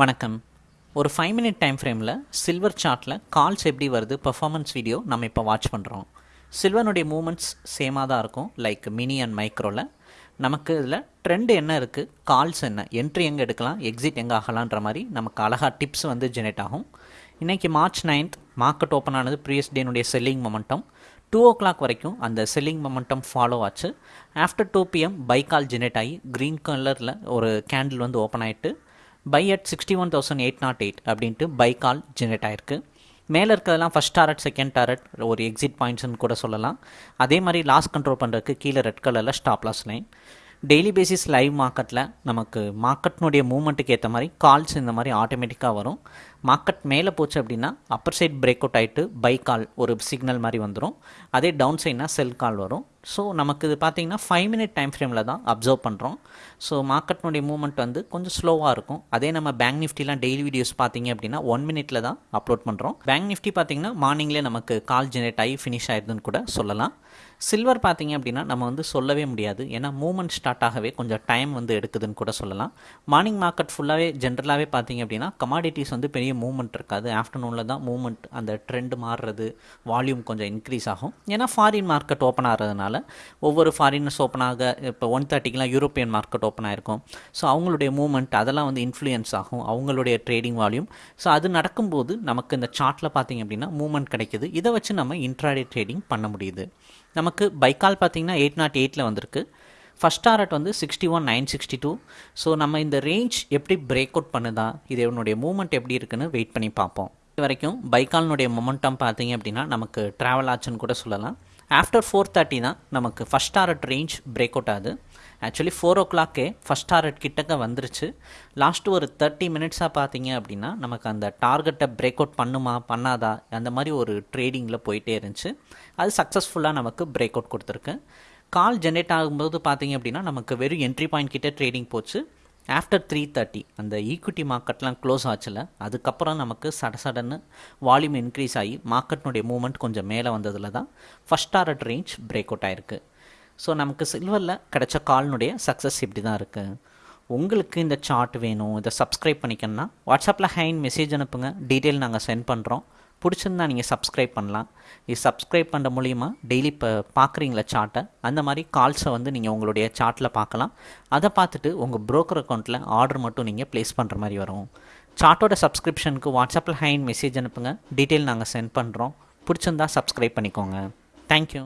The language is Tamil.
வணக்கம். ஒரு ஃபைவ் மினிட் டைம் ஃப்ரேமில் சில்வர் சார்ட்டில் கால்ஸ் எப்படி வருது பெர்ஃபார்மன்ஸ் வீடியோ நம்ம இப்போ வாட்ச் பண்ணுறோம் சில்வனுடைய மூமெண்ட்ஸ் சேமாக தான் இருக்கும். லைக் மினி அண்ட் மைக்ரோவில் நமக்கு இதில் ட்ரெண்ட் என்ன இருக்குது கால்ஸ் என்ன என்ட்ரி எங்கே எடுக்கலாம் எக்ஸிட் எங்கே ஆகலான்ற மாதிரி நமக்கு அழகாக டிப்ஸ் வந்து ஜெனரேட் ஆகும். இன்றைக்கி மார்ச் நைன்த் மார்க்கெட் ஓப்பன் ஆனது ப்ரீவியஸ் டேனுடைய selling momentum two o'clock வரைக்கும் அந்த செல்லிங் மொமெண்டம் ஃபாலோ ஆச்சு. After two PM buy call generate ஆகி க்ரீன் கலரில் ஒரு கேண்டில் வந்து ஓப்பன் ஆகிட்டு buy at sixty one thousand eight naught eight அப்படின்ட்டு பை கால் ஜெனரேட் ஆயிருக்கு. மேலே இருக்கிறதெல்லாம் ஃபஸ்ட் டாரட் செகண்ட் டாரட் ஒரு எக்ஸிட் பாயிண்ட்ஸ்னு கூட சொல்லலாம். அதே மாதிரி லாஸ் கண்ட்ரோல் பண்ணுறதுக்கு கீழே ரெட் கலரில் stop loss line daily basis live மார்க்கெட்டில் நமக்கு மார்க்கெட்னுடைய மூமெண்ட்டுக்கு ஏற்ற மாதிரி கால்ஸ் இந்த மாதிரி ஆட்டோமேட்டிக்காக வரும். மார்க்கெட் மேலே போச்சு அப்படின்னா அப்பர் சைட் பிரேக் அவுட் ஆகிட்டு பை கால் ஒரு சிக்னல் மாதிரி வந்துடும் அதே டவுன் சைட்னா செல் கால் வரும். ஸோ நமக்கு இது பார்த்திங்கன்னா ஃபைவ் மினிட் டைம் ஃப்ரேமில் தான் அப்சர்வ் பண்ணுறோம் ஸோ மார்க்கெட்னுடைய மூவ்மெண்ட் வந்து கொஞ்சம் ஸ்லோவாக இருக்கும். அதே நம்ம பேங்க் நிஃப்டிலாம் டெய்லி வீடியோஸ் பார்த்தீங்க அப்படின்னா ஒன் மினிட்டில் தான் அப்லோட் பண்ணுறோம் பேங்க் நிஃப்டி பார்த்திங்கன்னா மார்னிங்லேயே நமக்கு கால் ஜெனரேட் ஆகி ஃபினிஷ் ஆயிடுதுன்னு கூட சொல்லலாம். சில்வர் பார்த்தீங்க அப்படின்னா நம்ம வந்து சொல்லவே முடியாது. ஏன்னா மூமெண்ட் ஸ்டார்ட் ஆகவே கொஞ்சம் டைம் வந்து எடுக்குதுன்னு கூட சொல்லலாம். மார்னிங் மார்க்கெட் ஃபுல்லாகவே ஜென்ரலாகவே பார்த்தீங்க அப்படின்னா கமாடிட்டிஸ் வந்து பெரிய மூவ்மெண்ட் இருக்காது. ஆஃப்டர்நூனில் தான் மூவ்மெண்ட் அந்த ட்ரெண்ட் மாறுறது வால்யூம் கொஞ்சம் இன்க்ரீஸ் ஆகும். ஏன்னா ஃபாரின் மார்க்கெட் ஓப்பன் ஆகிறதுனால ஒவ்வொரு ஃபாரினர்ஸ் ஓப்பன் ஆக இப்போ ஒன் தேர்ட்டிக்கெலாம் யூரோப்பியன் மார்க்கெட் ஓப்பன் ஆகிருக்கும் ஸோ அவங்களுடைய மூவ்மெண்ட் அதெல்லாம் வந்து இன்ஃப்ளூயன்ஸ் ஆகும். அவங்களுடைய ட்ரேடிங் வால்யூம் ஸோ அது நடக்கும்போது நமக்கு இந்த சார்ட்டில் பார்த்தீங்க அப்படின்னா மூவ்மெண்ட் கிடைக்குது. இதை வச்சு நம்ம இன்ட்ராடே ட்ரேடிங் பண்ண முடியுது. நம்ம நமக்கு பைக்கால் பார்த்தீங்கன்னா எயிட் நாட் எயிட்டில் வந்திருக்கு. ஃபஸ்ட் டாரட் வந்து sixty one nine sixty two so நம்ம இந்த ரேஞ்ச் எப்படி பிரேக் அவுட் பண்ணுதா இது என்னுடைய மூமெண்ட் எப்படி இருக்குன்னு வெயிட் பண்ணி பார்ப்போம். இது வரைக்கும் பைக்கால்னுடைய மொமெண்டம் பார்த்தீங்க அப்படின்னா நமக்கு ட்ராவல் ஆச்சுன்னு கூட சொல்லலாம். ஆஃப்டர் ஃபோர் தேர்ட்டி தான் நமக்கு first target range break out ஆகுது. ஆக்சுவலி ஃபோர் ஓ கிளாக்கே ஃபஸ்ட் டாரட் கிட்டக்க வந்துருச்சு. லாஸ்ட்டு ஒரு தேர்ட்டி மினிட்ஸாக பார்த்தீங்க அப்படின்னா நமக்கு அந்த டார்கெட்டை பிரேக் அவுட் பண்ணுமா பண்ணாதா அந்த மாதிரி ஒரு ட்ரேடிங்கில் போயிட்டே இருந்துச்சு. அது சக்ஸஸ்ஃபுல்லாக நமக்கு பிரேக் அவுட் கொடுத்துருக்கு. கால் ஜென்ரேட் ஆகும்போது பார்த்தீங்க அப்படின்னா நமக்கு வெறும் என்ட்ரி பாயிண்ட் கிட்டே ட்ரேடிங் போச்சு. ஆஃப்டர் த்ரீ தேர்ட்டி அந்த ஈக்விட்டி மார்க்கெட்லாம் க்ளோஸ் ஆச்சுல அதுக்கப்புறம் நமக்கு சட சடன்னு வால்யூம் இன்க்ரீஸ் ஆகி மார்க்கெட்னுடைய மூமெண்ட் கொஞ்சம் மேலே வந்ததில் தான் first target range break out ஆயிருக்கு. ஸோ நமக்கு சில்வரில் கிடைச்ச கால்னுடைய சக்ஸஸ் இப்படி தான் இருக்குது உங்களுக்கு இந்த சார்ட் வேணும் இதை சப்ஸ்கிரைப் பண்ணிக்கணும்னா வாட்ஸ்அப்பில் ஹைன் மெசேஜ் அனுப்புங்க. டீட்டெயில் நாங்கள் சென்ட் பண்ணுறோம் பிடிச்சிருந்தா நீங்கள் சப்ஸ்கிரைப் பண்ணலாம். இது சப்ஸ்கிரைப் பண்ணுற மூலிமா டெய்லி இப்போ பார்க்குறீங்களா சார்ட்டை அந்த மாதிரி கால்ஸை வந்து நீங்கள் உங்களுடைய சார்ட்டில் பார்க்கலாம் அதை பார்த்துட்டு உங்கள் ப்ரோக்கர் அக்கௌண்ட்டில் ஆர்டர் மட்டும் நீங்கள் ப்ளேஸ் பண்ணுற மாதிரி வரும். சார்ட்டோட சப்ஸ்கிரிப்ஷனுக்கு வாட்ஸ்அப்பில் ஹேண்ட் மெசேஜ் அனுப்புங்க. டீட்டெயில் நாங்கள் சென்ட் பண்ணுறோம் பிடிச்சிருந்தா சப்ஸ்கிரைப் பண்ணிக்கோங்க. தேங்க்யூ